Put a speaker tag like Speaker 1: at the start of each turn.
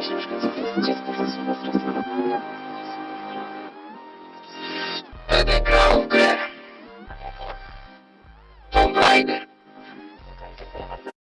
Speaker 1: książka, co jest dziecko zasługa straszna.
Speaker 2: Będę grał w grę. Tomb Raider.